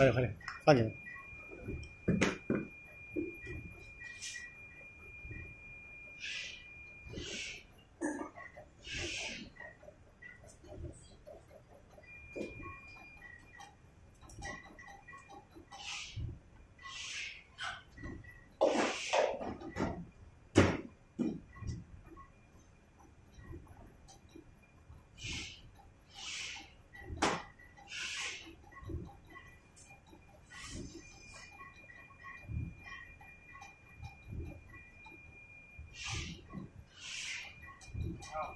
快点快点，放进来。Wow.